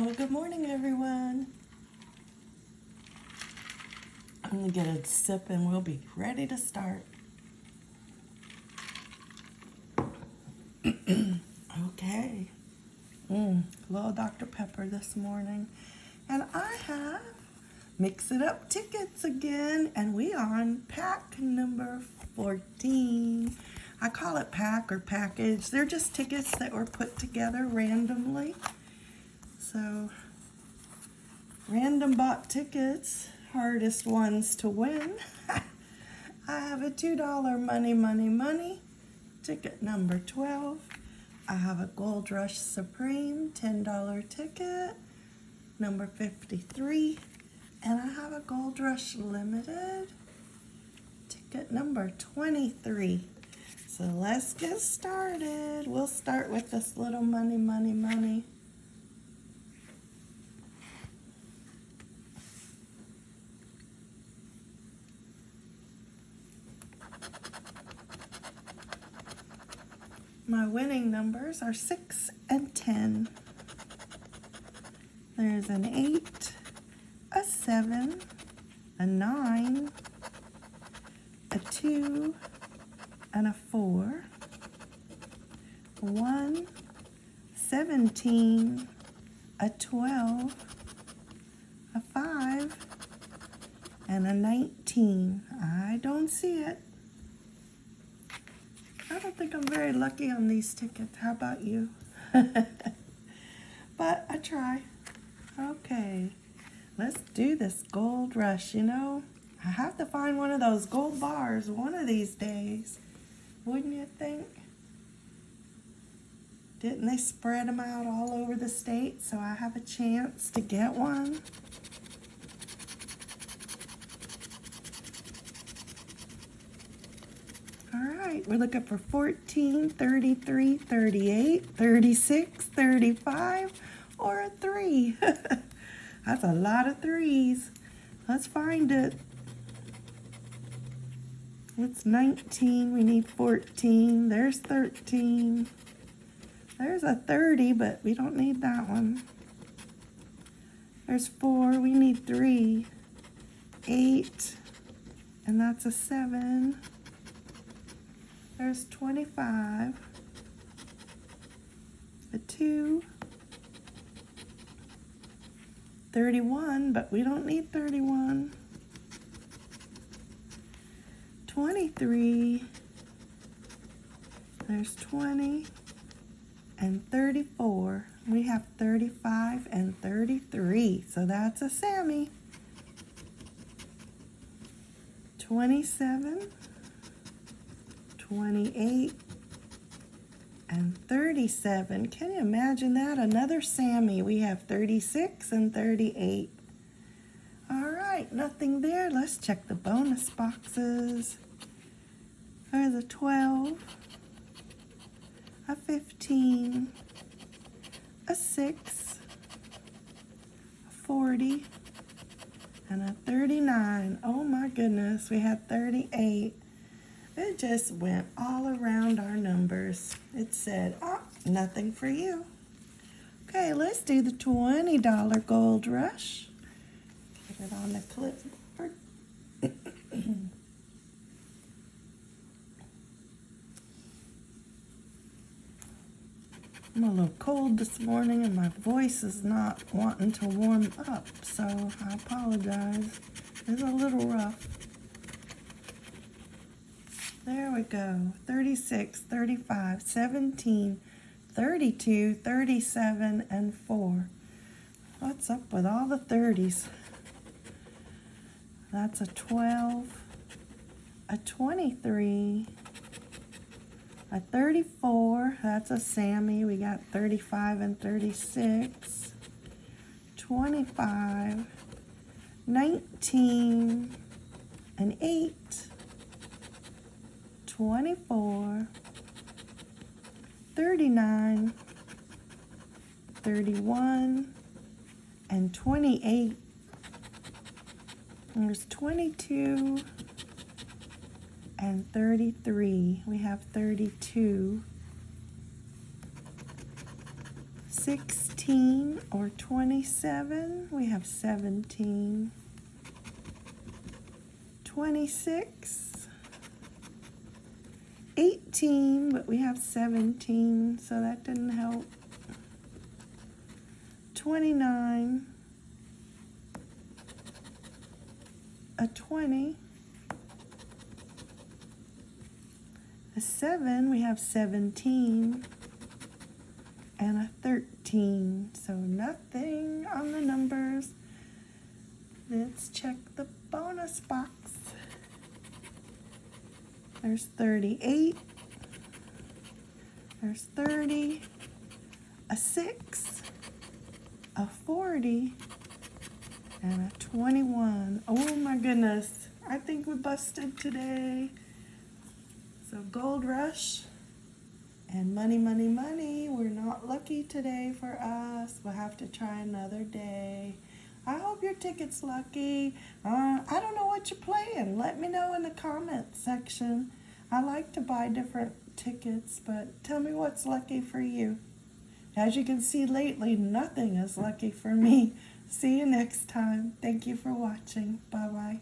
Oh, good morning, everyone. I'm gonna get a sip and we'll be ready to start. okay. Mm, little Dr. Pepper this morning. And I have Mix It Up tickets again, and we are on pack number 14. I call it pack or package. They're just tickets that were put together randomly. So, random bought tickets, hardest ones to win. I have a $2 money, money, money, ticket number 12. I have a Gold Rush Supreme $10 ticket, number 53. And I have a Gold Rush Limited, ticket number 23. So let's get started. We'll start with this little money, money, money. My winning numbers are 6 and 10. There's an 8, a 7, a 9, a 2, and a 4, a 1, 17, a 12, a 5, and a 19. I don't see it. I don't think I'm very lucky on these tickets. How about you? but I try. Okay, let's do this gold rush. You know, I have to find one of those gold bars one of these days. Wouldn't you think? Didn't they spread them out all over the state so I have a chance to get one? All right, we're looking for 14, 33, 38, 36, 35, or a 3. That's a lot of threes. Let's find it. What's 19? We need 14. There's 13. There's a 30, but we don't need that one. There's 4. We need 3. 8. And that's a 7. There's 25, a 2, 31, but we don't need 31, 23, there's 20, and 34. We have 35 and 33, so that's a Sammy. 27, 28, and 37. Can you imagine that? Another Sammy. We have 36 and 38. All right, nothing there. Let's check the bonus boxes. There's a 12, a 15, a 6, a 40, and a 39. Oh my goodness, we had 38. It just went all around our numbers. It said, oh, nothing for you. Okay, let's do the $20 gold rush. Get it on the clipboard. I'm a little cold this morning and my voice is not wanting to warm up, so I apologize. It's a little rough. There we go. 36, 35, 17, 32, 37, and 4. What's up with all the 30s? That's a 12, a 23, a 34. That's a Sammy. We got 35 and 36, 25, 19, and 8, 24, 39, 31, and 28. There's 22 and 33. We have 32, 16, or 27. We have 17. 26. 18, but we have 17, so that didn't help. 29. A 20. A 7, we have 17 and a 13. So nothing on the numbers. Let's check the bonus box. There's 38. There's 30. A 6. A 40. And a 21. Oh my goodness. I think we busted today. So Gold Rush. And money, money, money. We're not lucky today for us. We'll have to try another day. I hope your ticket's lucky. Uh, I don't know what you're playing. Let me know in the comments section. I like to buy different tickets, but tell me what's lucky for you. As you can see lately, nothing is lucky for me. See you next time. Thank you for watching. Bye-bye.